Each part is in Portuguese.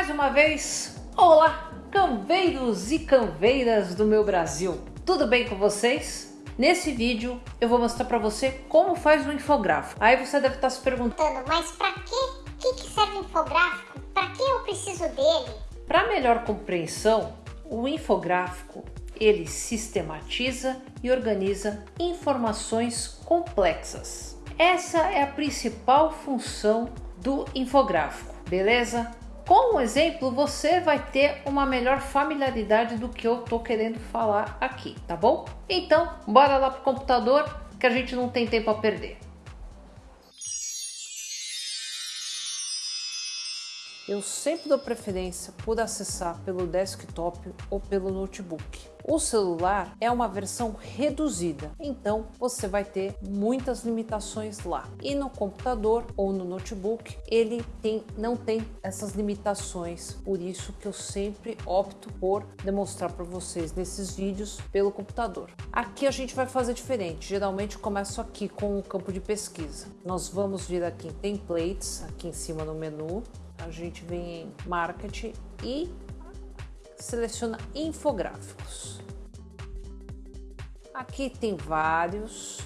Mais uma vez, olá, canveiros e canveiras do meu Brasil. Tudo bem com vocês? Nesse vídeo eu vou mostrar para você como faz um infográfico. Aí você deve estar se perguntando, mas para que, que serve o infográfico? Para que eu preciso dele? Para melhor compreensão, o infográfico ele sistematiza e organiza informações complexas. Essa é a principal função do infográfico, beleza? Com um exemplo, você vai ter uma melhor familiaridade do que eu tô querendo falar aqui, tá bom? Então, bora lá pro computador que a gente não tem tempo a perder. Eu sempre dou preferência por acessar pelo desktop ou pelo notebook. O celular é uma versão reduzida, então você vai ter muitas limitações lá. E no computador ou no notebook, ele tem, não tem essas limitações, por isso que eu sempre opto por demonstrar para vocês nesses vídeos pelo computador. Aqui a gente vai fazer diferente, geralmente começo aqui com o campo de pesquisa. Nós vamos vir aqui em Templates, aqui em cima no menu, a gente vem em Marketing e seleciona infográficos. Aqui tem vários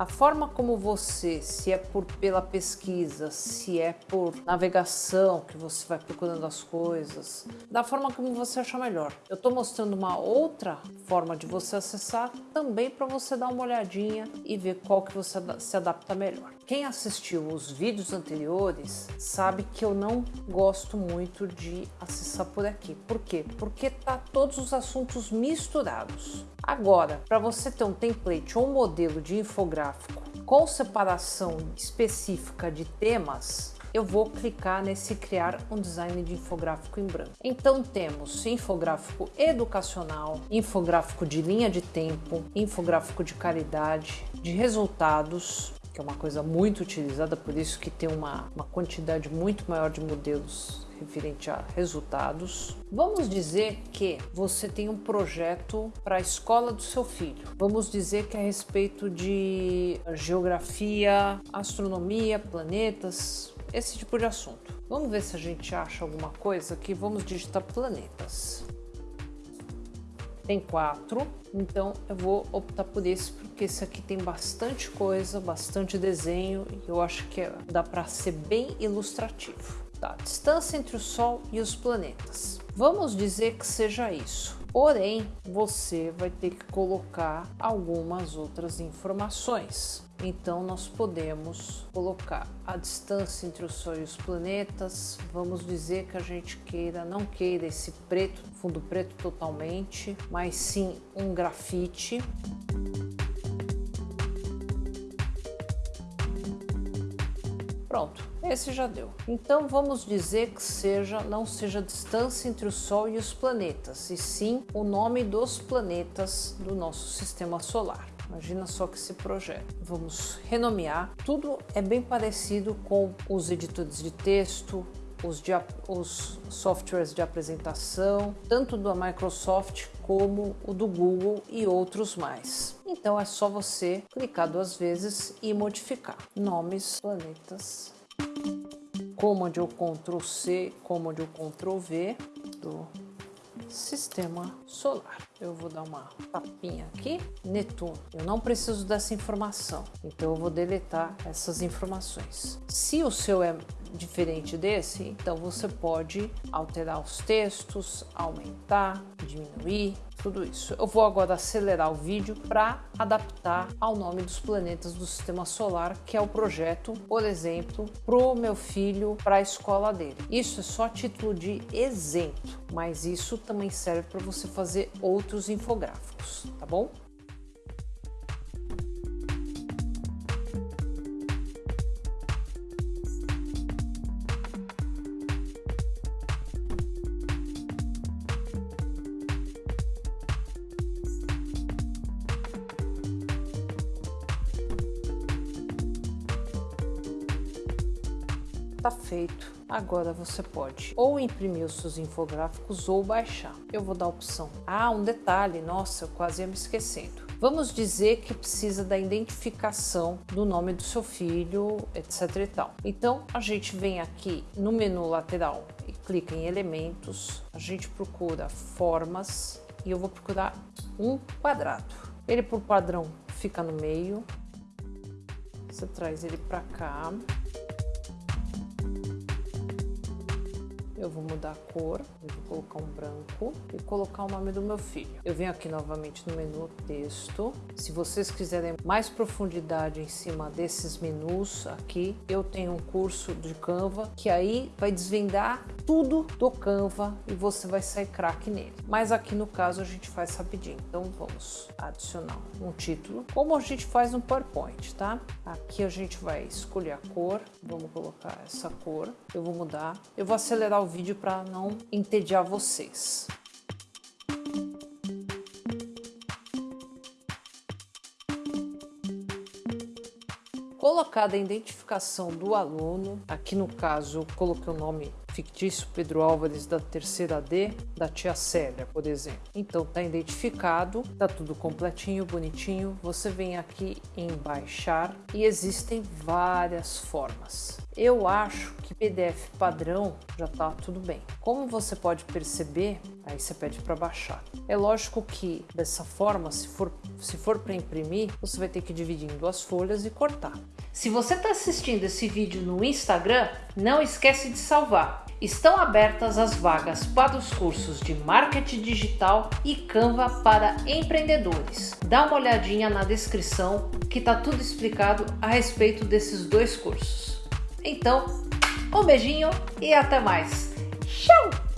a forma como você, se é por pela pesquisa, se é por navegação que você vai procurando as coisas, da forma como você achar melhor. Eu estou mostrando uma outra forma de você acessar também para você dar uma olhadinha e ver qual que você se adapta melhor. Quem assistiu os vídeos anteriores sabe que eu não gosto muito de acessar por aqui. Por quê? Porque tá todos os assuntos misturados. Agora, para você ter um template ou um modelo de infográfico com separação específica de temas, eu vou clicar nesse criar um design de infográfico em branco. Então temos infográfico educacional, infográfico de linha de tempo, infográfico de caridade, de resultados, que é uma coisa muito utilizada, por isso que tem uma, uma quantidade muito maior de modelos referente a resultados. Vamos dizer que você tem um projeto para a escola do seu filho. Vamos dizer que é a respeito de geografia, astronomia, planetas, esse tipo de assunto. Vamos ver se a gente acha alguma coisa aqui. Vamos digitar planetas. Tem quatro, então eu vou optar por esse porque esse aqui tem bastante coisa, bastante desenho e eu acho que dá para ser bem ilustrativo da distância entre o Sol e os planetas. Vamos dizer que seja isso. Porém, você vai ter que colocar algumas outras informações. Então, nós podemos colocar a distância entre o Sol e os planetas. Vamos dizer que a gente queira, não queira esse preto, fundo preto totalmente, mas sim um grafite. Pronto, esse já deu. Então vamos dizer que seja, não seja a distância entre o Sol e os planetas, e sim o nome dos planetas do nosso sistema solar. Imagina só que esse projeto. Vamos renomear. Tudo é bem parecido com os editores de texto, os, de, os softwares de apresentação, tanto da Microsoft como o do Google e outros mais. Então é só você clicar duas vezes e modificar nomes, planetas, Command ou Ctrl C, Ctrl V do sistema solar. Eu vou dar uma tapinha aqui, Netuno. Eu não preciso dessa informação, então eu vou deletar essas informações. Se o seu é diferente desse, então você pode alterar os textos, aumentar, diminuir, tudo isso. Eu vou agora acelerar o vídeo para adaptar ao nome dos planetas do sistema solar, que é o projeto, por exemplo, para o meu filho, para a escola dele. Isso é só título de exemplo, mas isso também serve para você fazer outros infográficos, tá bom? Tá feito. Agora você pode ou imprimir os seus infográficos ou baixar. Eu vou dar a opção. Ah, um detalhe, nossa, eu quase ia me esquecendo. Vamos dizer que precisa da identificação do nome do seu filho, etc e tal. Então a gente vem aqui no menu lateral e clica em elementos, a gente procura formas e eu vou procurar um quadrado. Ele por padrão fica no meio, você traz ele para cá. Eu vou mudar a cor, vou colocar um branco e colocar o nome do meu filho. Eu venho aqui novamente no menu texto. Se vocês quiserem mais profundidade em cima desses menus aqui, eu tenho um curso de Canva que aí vai desvendar tudo do Canva e você vai sair craque nele. Mas aqui no caso a gente faz rapidinho. Então vamos adicionar um título, como a gente faz no PowerPoint, tá? Aqui a gente vai escolher a cor, vamos colocar essa cor. Eu vou mudar, eu vou acelerar o vídeo para não entediar vocês. Colocada a identificação do aluno, aqui no caso coloquei o nome fictício Pedro Álvares da terceira D da tia Célia, por exemplo. Então tá identificado, tá tudo completinho, bonitinho. Você vem aqui em baixar e existem várias formas. Eu acho que PDF padrão já tá tudo bem. Como você pode perceber, aí você pede para baixar. É lógico que dessa forma, se for, se for para imprimir, você vai ter que dividir em duas folhas e cortar. Se você está assistindo esse vídeo no Instagram, não esquece de salvar. Estão abertas as vagas para os cursos de Marketing Digital e Canva para empreendedores. Dá uma olhadinha na descrição que está tudo explicado a respeito desses dois cursos. Então, um beijinho e até mais. Tchau!